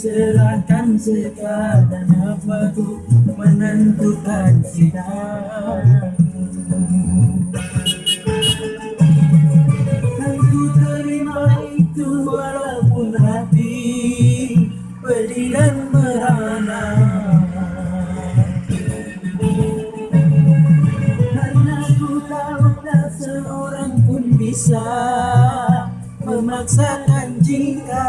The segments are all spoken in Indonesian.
serahkan segalanya Aku menentukan sidang. Aku terima itu walaupun hati pedih dan merana. Karena ku tahu tak seorang pun bisa memaksakan cinta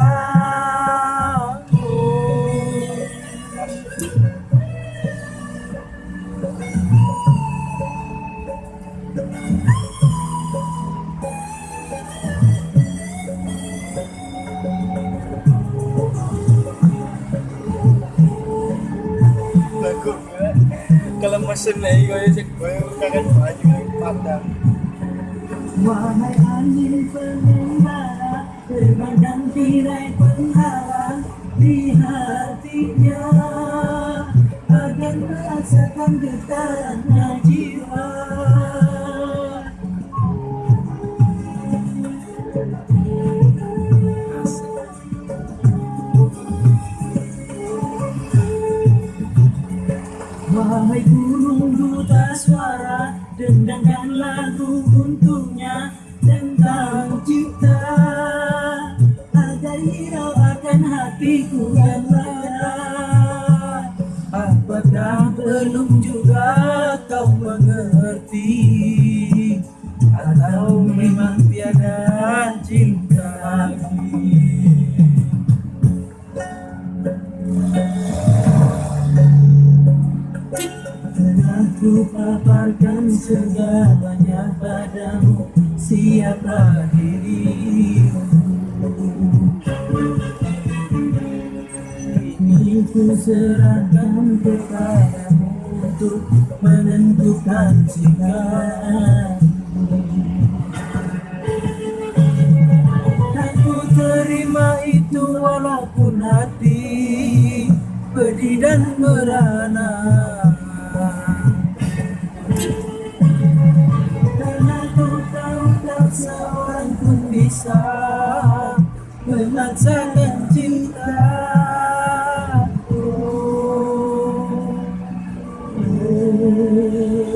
lagu gue kalau mesin lagi gue cek gue kangen baju yang padang Wahai angin pengembara Terbang tirai penghalang Di hatinya Agar merasakan Wahai gunung duta suara Dendangkan lagu untungnya Tentang cinta Agar hirau akan hatiku yang lara Apakah belum juga Aku paparkan segalanya padamu. Siapa dirimu? Ini ku serahkan kepadamu Untuk menentukan sikap. Aku terima itu walaupun hati pedih dan merana Masa orang terpisah Memancarkan cinta Oh, oh.